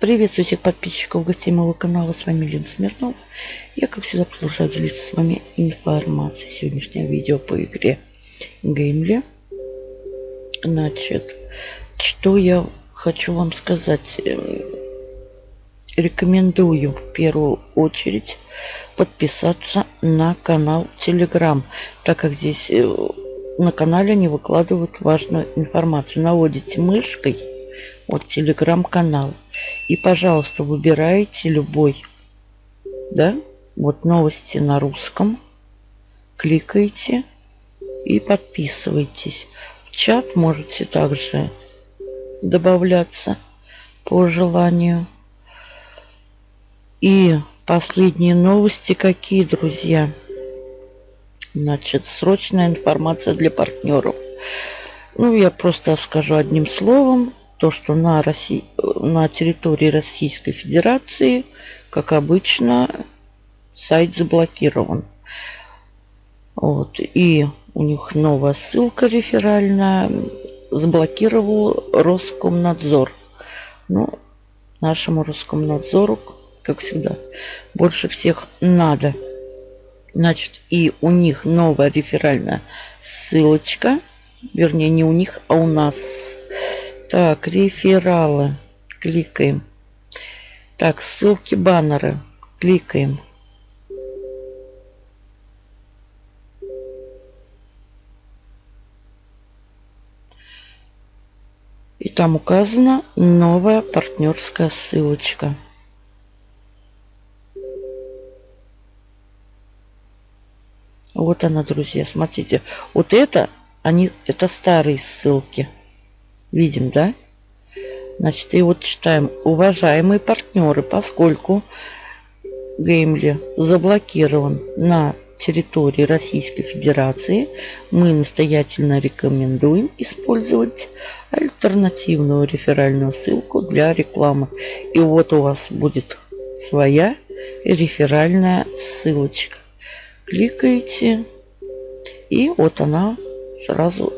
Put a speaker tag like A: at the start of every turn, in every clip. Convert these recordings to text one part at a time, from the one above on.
A: Приветствую всех подписчиков, гостей моего канала. С вами Лен Смирнов. Я, как всегда, продолжаю делиться с вами информацией. Сегодняшнее видео по игре Геймли. Значит, что я хочу вам сказать. Эм, рекомендую в первую очередь подписаться на канал Telegram, так как здесь э, на канале они выкладывают важную информацию. Наводите мышкой вот телеграм-канал. И, пожалуйста, выбирайте любой, да, вот новости на русском. Кликайте и подписывайтесь. В чат можете также добавляться по желанию. И последние новости какие, друзья? Значит, срочная информация для партнеров. Ну, я просто скажу одним словом то, что на, России, на территории Российской Федерации, как обычно, сайт заблокирован. Вот. И у них новая ссылка реферальная. Заблокировал Роскомнадзор. Ну, нашему Роскомнадзору, как всегда, больше всех надо. Значит, и у них новая реферальная ссылочка. Вернее, не у них, а у нас так, рефералы. Кликаем. Так, ссылки, баннеры. Кликаем. И там указана новая партнерская ссылочка. Вот она, друзья. Смотрите. Вот это, они, это старые ссылки. Видим, да? Значит, и вот читаем. Уважаемые партнеры, поскольку Геймли заблокирован на территории Российской Федерации, мы настоятельно рекомендуем использовать альтернативную реферальную ссылку для рекламы. И вот у вас будет своя реферальная ссылочка. Кликаете, и вот она сразу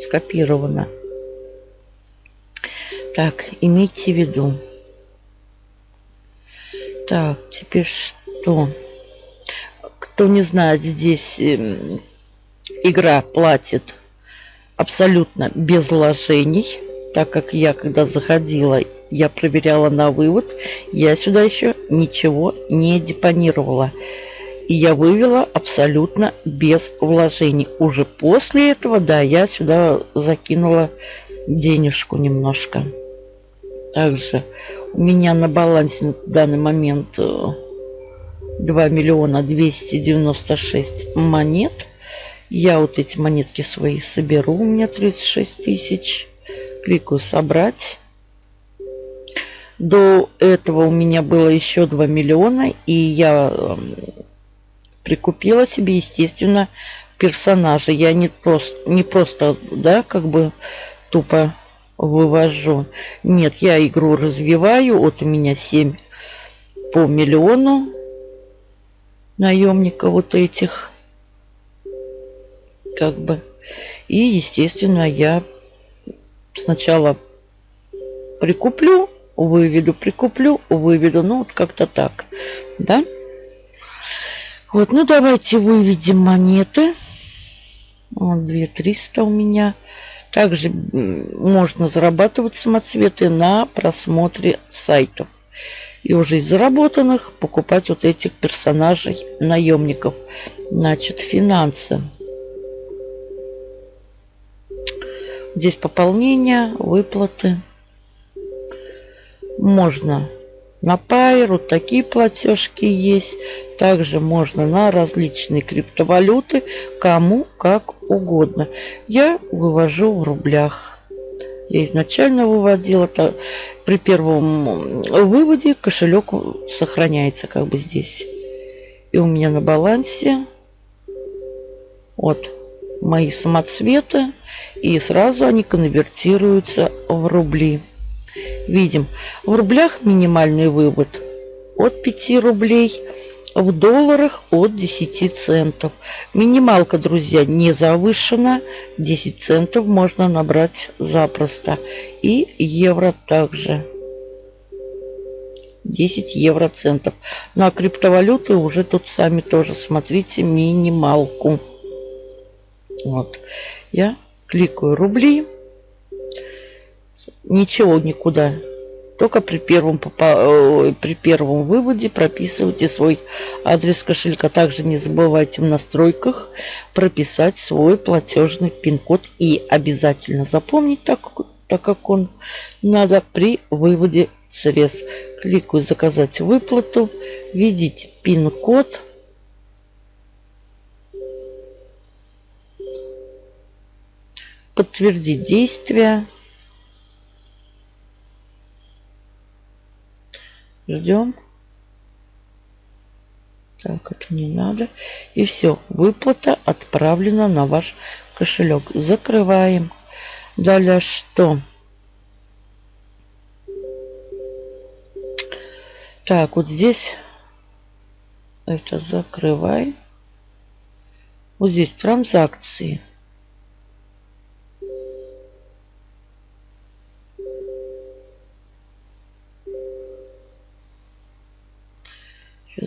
A: скопирована. Так, имейте в виду. Так, теперь что? Кто не знает, здесь э, игра платит абсолютно без вложений. Так как я, когда заходила, я проверяла на вывод, я сюда еще ничего не депонировала. И я вывела абсолютно без вложений. Уже после этого, да, я сюда закинула денежку немножко. Также у меня на балансе на данный момент 2 э, миллиона 296 монет. Я вот эти монетки свои соберу. У меня 36 тысяч. Кликаю «Собрать». До этого у меня было еще 2 миллиона. И я эм, прикупила себе, естественно, персонажа. Я не просто, не просто да, как бы тупо вывожу. Нет, я игру развиваю. Вот у меня 7 по миллиону наемника вот этих. Как бы. И, естественно, я сначала прикуплю, выведу, прикуплю, выведу. Ну, вот как-то так. Да? Вот, ну давайте выведем монеты. Вот 2300 у меня. Также можно зарабатывать самоцветы на просмотре сайтов. И уже из заработанных покупать вот этих персонажей, наемников. Значит, финансы. Здесь пополнение, выплаты. Можно на вот такие платежки есть. Также можно на различные криптовалюты, кому как угодно. Я вывожу в рублях. Я изначально выводила, это при первом выводе кошелек сохраняется как бы здесь. И у меня на балансе вот мои самоцветы. И сразу они конвертируются в рубли. Видим, в рублях минимальный вывод от 5 рублей, в долларах от 10 центов. Минималка, друзья, не завышена. 10 центов можно набрать запросто. И евро также. 10 евроцентов. Ну а криптовалюты уже тут сами тоже смотрите минималку. Вот. Я кликаю рубли. Ничего никуда. Только при первом, э, при первом выводе прописывайте свой адрес кошелька. Также не забывайте в настройках прописать свой платежный пин-код. И обязательно запомнить, так, так как он надо при выводе средств. Кликаю «Заказать выплату», введите пин-код. Подтвердить действие. Ждем. Так, это не надо. И все, выплата отправлена на ваш кошелек. Закрываем. Далее что? Так, вот здесь это закрывай. Вот здесь транзакции.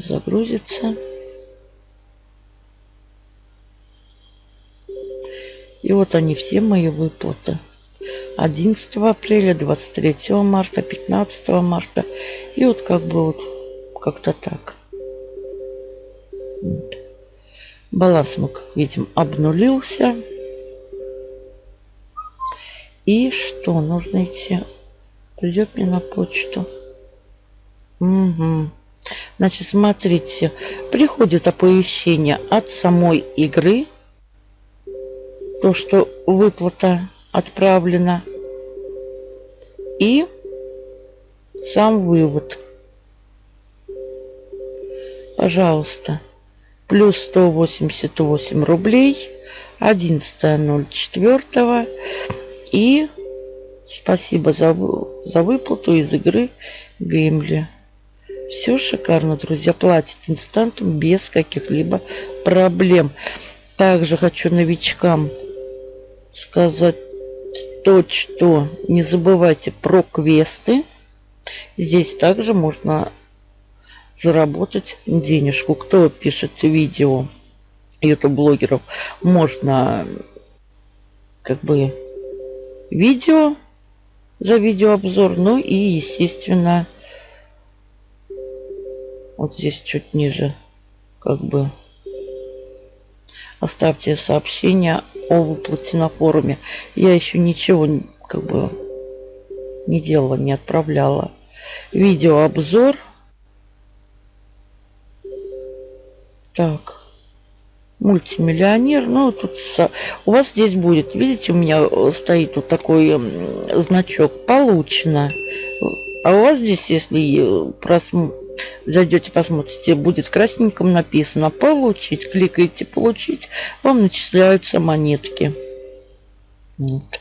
A: Загрузится. И вот они все мои выплаты. 11 апреля, 23 марта, 15 марта. И вот как бы вот как-то так. Баланс мы, как видим, обнулился. И что? Нужно идти. Придет мне на почту. Угу. Значит, смотрите. Приходит оповещение от самой игры. То, что выплата отправлена. И сам вывод. Пожалуйста. Плюс 188 рублей. 11.04. И спасибо за, за выплату из игры Геймли. Все шикарно, друзья. Платит инстантом без каких-либо проблем. Также хочу новичкам сказать то, что не забывайте про квесты. Здесь также можно заработать денежку. Кто пишет видео YouTube-блогеров, можно как бы видео за видеообзор, ну и, естественно, вот здесь чуть ниже как бы оставьте сообщение о выплате на форуме. Я еще ничего как бы не делала, не отправляла. Видеообзор. Так. Мультимиллионер. Ну, тут у вас здесь будет, видите, у меня э, стоит вот такой значок. Получено. А у вас здесь, если э, просмотр зайдете, посмотрите, будет красненьком написано «Получить». Кликаете «Получить», вам начисляются монетки. Вот.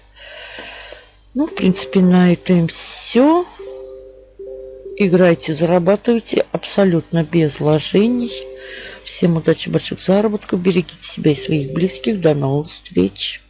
A: Ну, в принципе, на этом все. Играйте, зарабатывайте абсолютно без вложений. Всем удачи, больших заработков. Берегите себя и своих близких. До новых встреч.